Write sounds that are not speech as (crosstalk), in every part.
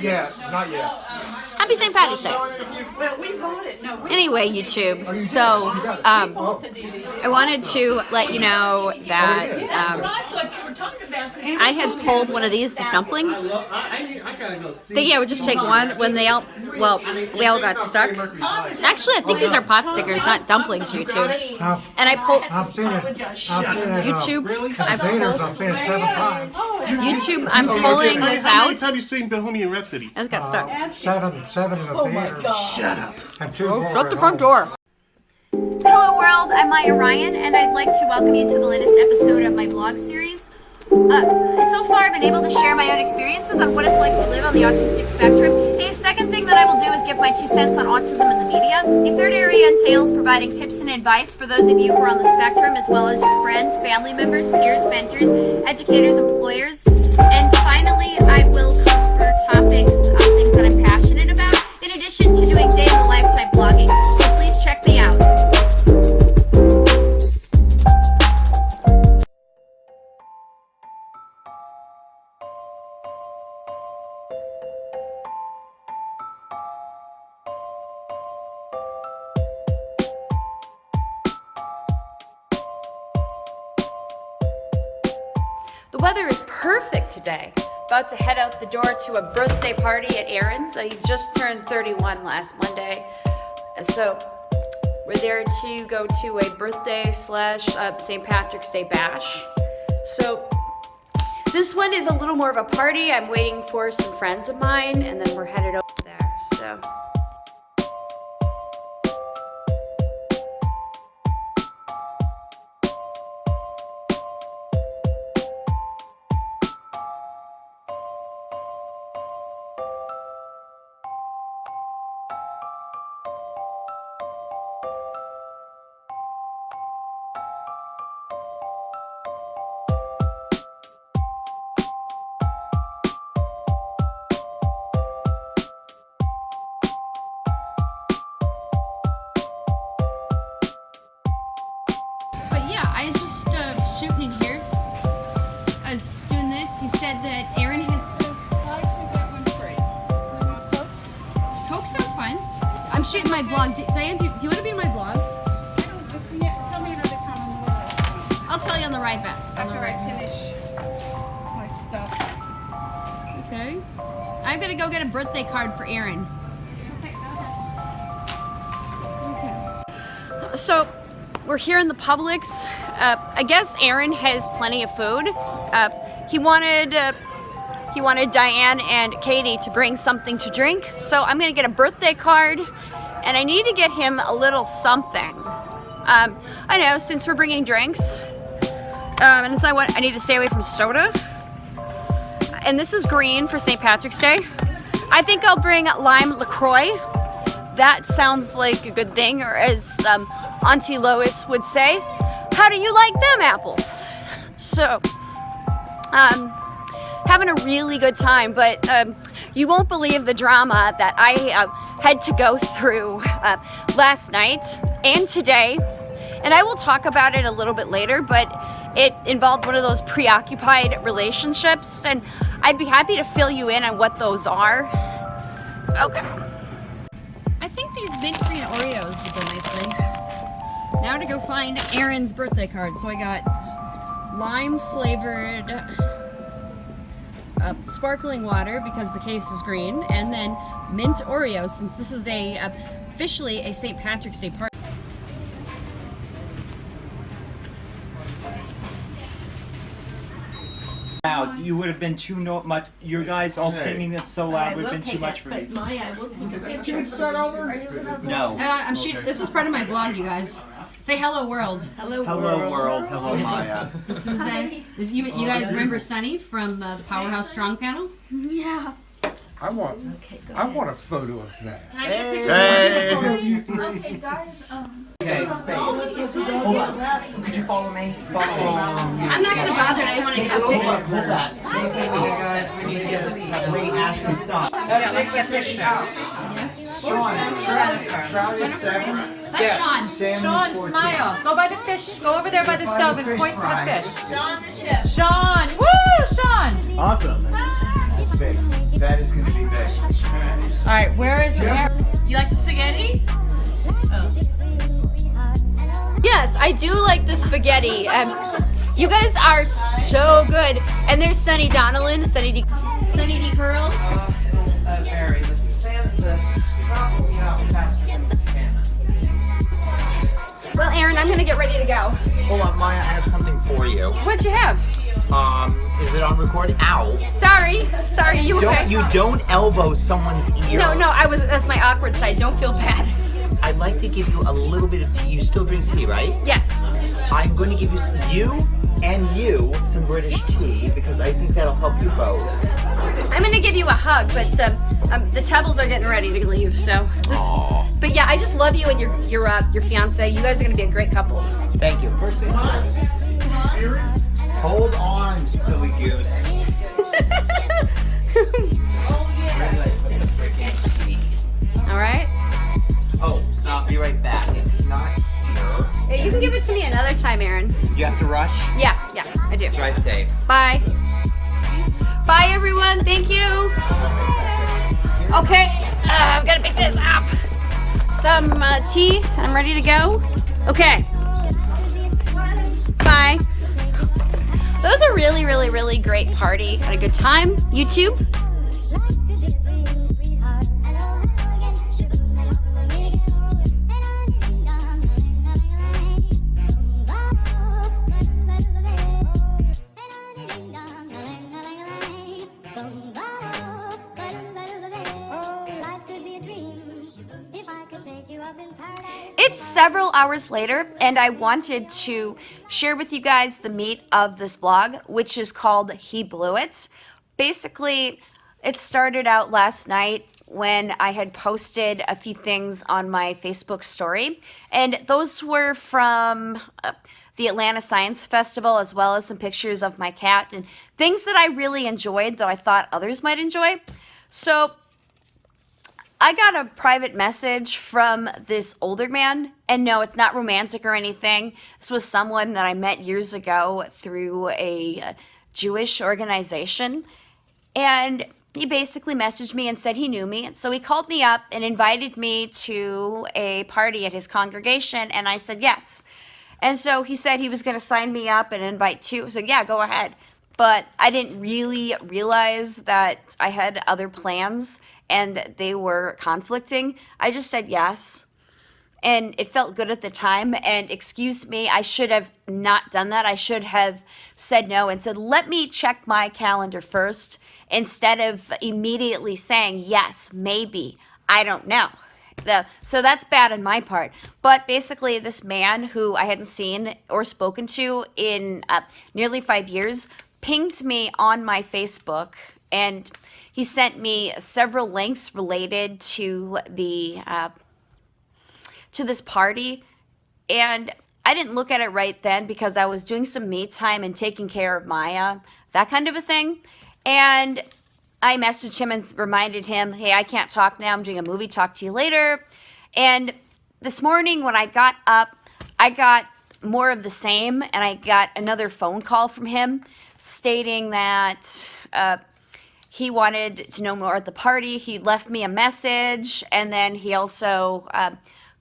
Yeah, not yet. Happy St. Patty's Day. Well, we bought it. No, we Anyway, YouTube, so um, I wanted to let you know that um, I thought you were talking about. I had pulled one of these, these dumplings. I, I, I gotta go see. Think yeah, I would just take one when they all, well, they all got stuck. Actually, I think these are pot stickers, not dumplings, YouTube. And I pulled, I've seen it. I've seen it. YouTube, I've I seen it. pulled, I've seen it seven times. YouTube, I'm pulling this How many out. times have you seen Bohemian Rhapsody? And it's got stuck. Uh, seven, seven in the theater. Shut up. And two more Shut the front home. door. Hello world, I'm Maya Ryan and I'd like to welcome you to the latest episode of my blog series. Uh, so far I've been able to share my own experiences on what it's like to live on the autistic spectrum. A second thing that I will do is give my two cents on autism in the media. A third area entails providing tips and advice for those of you who are on the spectrum as well as your friends, family members, peers, mentors, educators, employers. And finally, I will cover topics, uh, things that I'm passionate about, in addition to doing day in the life type blogging. So please check me out. The weather is perfect today. About to head out the door to a birthday party at Aaron's. He just turned 31 last Monday. So we're there to go to a birthday slash uh, St. Patrick's Day bash. So this one is a little more of a party. I'm waiting for some friends of mine and then we're headed over there. So. Sounds fine. I'm shooting my blog. D- Diane, do, do you want to be in my blog? Tell me another time on the road. I'll tell you on the ride back. After I finish my stuff. Okay. I'm gonna go get a birthday card for Aaron. Okay. Okay. So, we're here in the Publix. Uh, I guess Aaron has plenty of food. Uh, he wanted uh, he wanted Diane and Katie to bring something to drink, so I'm gonna get a birthday card, and I need to get him a little something. Um, I know since we're bringing drinks, um, and I want, I need to stay away from soda and this is green for St. Patrick's Day. I think I'll bring lime LaCroix. That sounds like a good thing, or as um, Auntie Lois would say, how do you like them apples? (laughs) So, um, having a really good time, but um, you won't believe the drama that I uh, had to go through uh, last night and today. And I will talk about it a little bit later, but it involved one of those preoccupied relationships, and I'd be happy to fill you in on what those are. Okay. I think these mint green Oreos would go nicely. Now to go find Aaron's birthday card. So I got lime flavored uh, sparkling water because the case is green, and then mint Oreos since this is a uh, officially a St. Patrick's Day party. loud. You would have been too no much. Your guys all singing it so loud would have been too much for me. Maya, we'll Can we start over? No. Uh, I'm shooting. This is part of my vlog, you guys. Say hello, world. Hello, Hello world. Hello Maya. This is uh, this- you, you guys remember Sunny from uh, the Powerhouse Strong panel? Yeah. I want, Okay, I want a photo of that. Hey. hey. Okay, guys. Um, Okay, space. Hold on. Could you follow me? Follow me. I'm not gonna bother anyone to get this Hold picture. on, hold that. Okay, guys, we need to get the wait, Ashley, stop. let's get this shot. Trout is seven. That's Sean. Sam Sean, smile. Go by the fish. Go over there by the stove and point to the fish. John the chef. Sean. Woo, Sean. Awesome. It's big. That is gonna be big. All right, where is Aaron? You like the spaghetti? Yes, I do like the spaghetti. Um, you guys are so good. And there's Sunny Donnellan, Sunny D, Sunny D Curls. uh, vary. The salmon, the Well, Aaron, I'm gonna get ready to go. Hold on, Maya, I have something for you. What'd you have? Um, is it on recording? Ow. Sorry, sorry, you okay? Don't you don't elbow someone's ear. No, no, I was. That's my awkward side. Don't feel bad. I'd like to give you a little bit of tea. You still drink tea, right? Yes. I'm going to give you s- you and you some British tea because I think that'll help you both. I'm gonna give you a hug, but um, um, the Tebbles are getting ready to leave. So. This, but yeah, I just love you and your your uh, your fiance. You guys are gonna be a great couple. Thank you. First thing first. Hold on, silly goose. Where did I put the freaking tea? All right. Oh, I'll be right back. It's not here. Yeah, you can give it to me another time, Aaron. You have to rush. Yeah, yeah, I do. Drive safe. Bye. Bye, everyone. Thank you. Okay, uh, I'm gonna pick this up. Some uh, tea. I'm ready to go. Okay. Bye. That was a really, really, really great party. Had a good time. YouTube. It's several hours later, and I wanted to share with you guys the meat of this vlog, which is called He Blew It. Basically, it started out last night when I had posted a few things on my Facebook story, and those were from uh, the Atlanta Science Festival, as well as some pictures of my cat and things that I really enjoyed that I thought others might enjoy. So I got a private message from this older man, and no, it's not romantic or anything. This was someone that I met years ago through a uh, Jewish organization, and he basically messaged me and said he knew me. And So he called me up and invited me to a party at his congregation, and I said yes. And so he said he was going to sign me up and invite two. I said, yeah, go ahead. But I didn't really realize that I had other plans and they were conflicting. I just said yes. And it felt good at the time. And excuse me, I should have not done that. I should have said no and said, let me check my calendar first instead of immediately saying yes, maybe. I don't know. The, so that's bad on my part. But basically, this man who I hadn't seen or spoken to in uh, nearly five years pinged me on my Facebook and he sent me several links related to the uh, to this party and I didn't look at it right then because I was doing some me time and taking care of Maya, that kind of a thing. And I messaged him and reminded him, hey, I can't talk now. I'm doing a movie. Talk to you later. And this morning when I got up, I got more of the same and I got another phone call from him stating that uh, he wanted to know more at the party. He left me a message and then he also uh,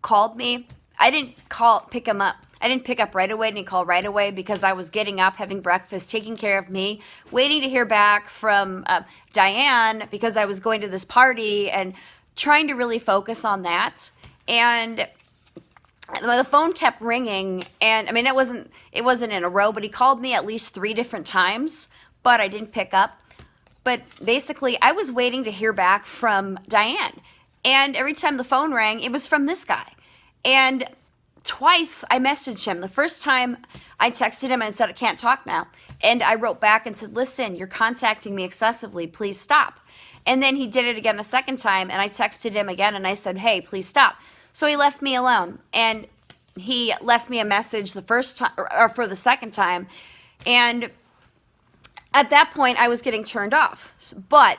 called me. I didn't call pick him up. I didn't pick up right away. Didn't call right away because I was getting up, having breakfast, taking care of me, waiting to hear back from uh, Diane because I was going to this party and trying to really focus on that. And the phone kept ringing, and I mean it wasn't it wasn't in a row, but he called me at least three different times, but I didn't pick up. But basically, I was waiting to hear back from Diane, and every time the phone rang, it was from this guy, and twice I messaged him. The first time I texted him and said, I can't talk now. And I wrote back and said, listen, you're contacting me excessively. Please stop. And then he did it again a second time. And I texted him again and I said, hey, please stop. So he left me alone. And he left me a message the first time or for the second time. And at that point, I was getting turned off. But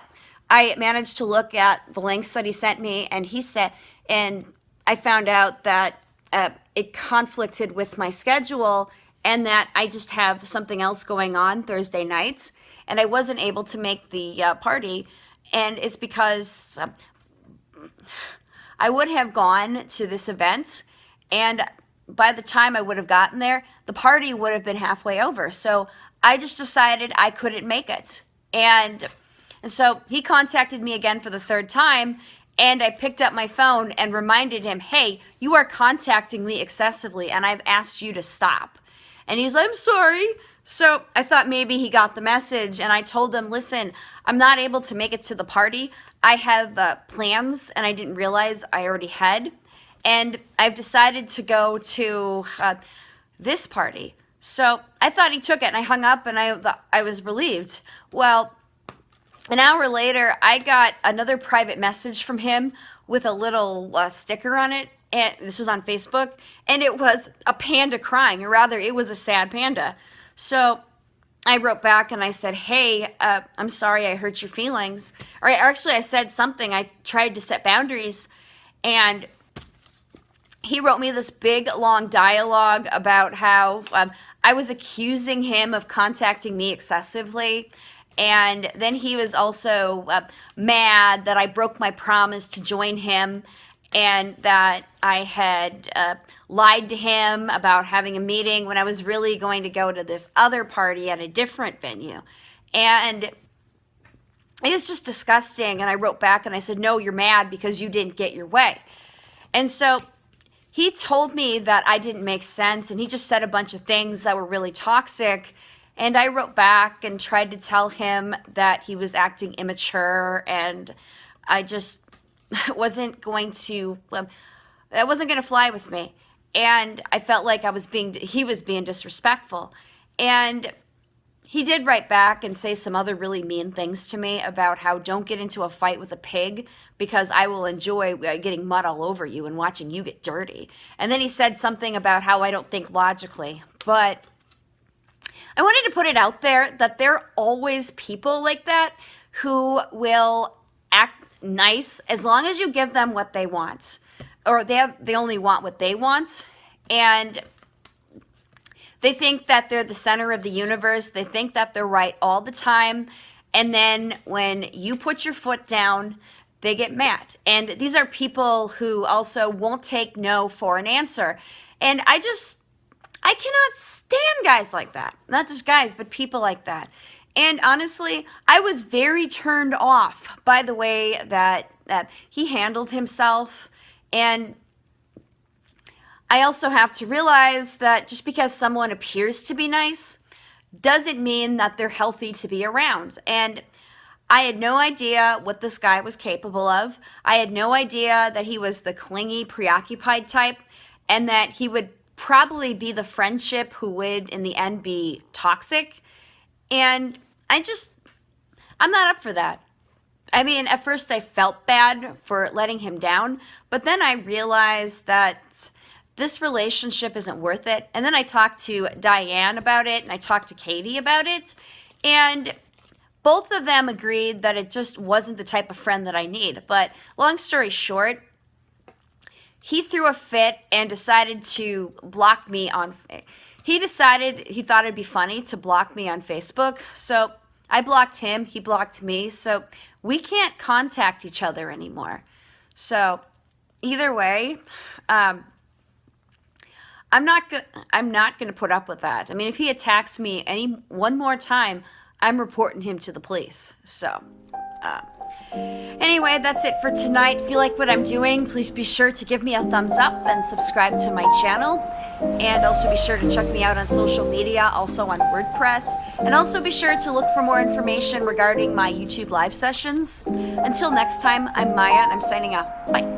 I managed to look at the links that he sent me, and he said, and I found out that uh, it conflicted with my schedule and that I just have something else going on Thursday nights. and I wasn't able to make the uh, party, and it's because um, I would have gone to this event, and by the time I would have gotten there, the party would have been halfway over. So I just decided I couldn't make it. And, and so he contacted me again for the third time, and I picked up my phone and reminded him, hey, you are contacting me excessively, and I've asked you to stop. And he's like, I'm sorry. So I thought maybe he got the message, and I told him, listen, I'm not able to make it to the party. I have uh, plans, and I didn't realize I already had. And I've decided to go to uh, this party. So I thought he took it, and I hung up, and I, I was relieved. Well, an hour later, I got another private message from him with a little uh, sticker on it. And this was on Facebook, and it was a panda crying, or rather, it was a sad panda. So I wrote back and I said, Hey, uh, I'm sorry I hurt your feelings. Or actually, I said something. I tried to set boundaries, and he wrote me this big, long dialogue about how um, I was accusing him of contacting me excessively. And then he was also uh, mad that I broke my promise to join him and that I had uh, lied to him about having a meeting when I was really going to go to this other party at a different venue. And it was just disgusting. And I wrote back and I said, No, you're mad because you didn't get your way. And so he told me that I didn't make sense and he just said a bunch of things that were really toxic. And I wrote back and tried to tell him that he was acting immature and I just (laughs) wasn't going to um, that wasn't going to fly with me and i felt like i was being he was being disrespectful and he did write back and say some other really mean things to me about how don't get into a fight with a pig because I will enjoy uh, getting mud all over you and watching you get dirty. And then he said something about how I don't think logically. But I wanted to put it out there that there are always people like that who will nice as long as you give them what they want or they have, they only want what they want and they think that they're the center of the universe they think that they're right all the time and then when you put your foot down they get mad. And these are people who also won't take no for an answer. And i just i cannot stand guys like that. Not just guys but people like that and honestly, I was very turned off by the way that, that he handled himself. And I also have to realize that just because someone appears to be nice doesn't mean that they're healthy to be around. And I had no idea what this guy was capable of. I had no idea that he was the clingy, preoccupied type and that he would probably be the friendship who would, in the end, be toxic. And I just, I'm not up for that. I mean, at first I felt bad for letting him down, but then I realized that this relationship isn't worth it. And then I talked to Diane about it and I talked to Katie about it. And both of them agreed that it just wasn't the type of friend that I need. But long story short, he threw a fit and decided to block me on he decided he thought it'd be funny to block me on Facebook. So I blocked him, he blocked me. So we can't contact each other anymore. So either way, um, I'm not I'm not going to put up with that. I mean, if he attacks me any one more time, I'm reporting him to the police. So, uh, Anyway, that's it for tonight. If you like what I'm doing, please be sure to give me a thumbs up and subscribe to my channel. And also be sure to check me out on social media, also on WordPress. And also be sure to look for more information regarding my YouTube live sessions. Until next time, I'm Maya and I'm signing out. Bye.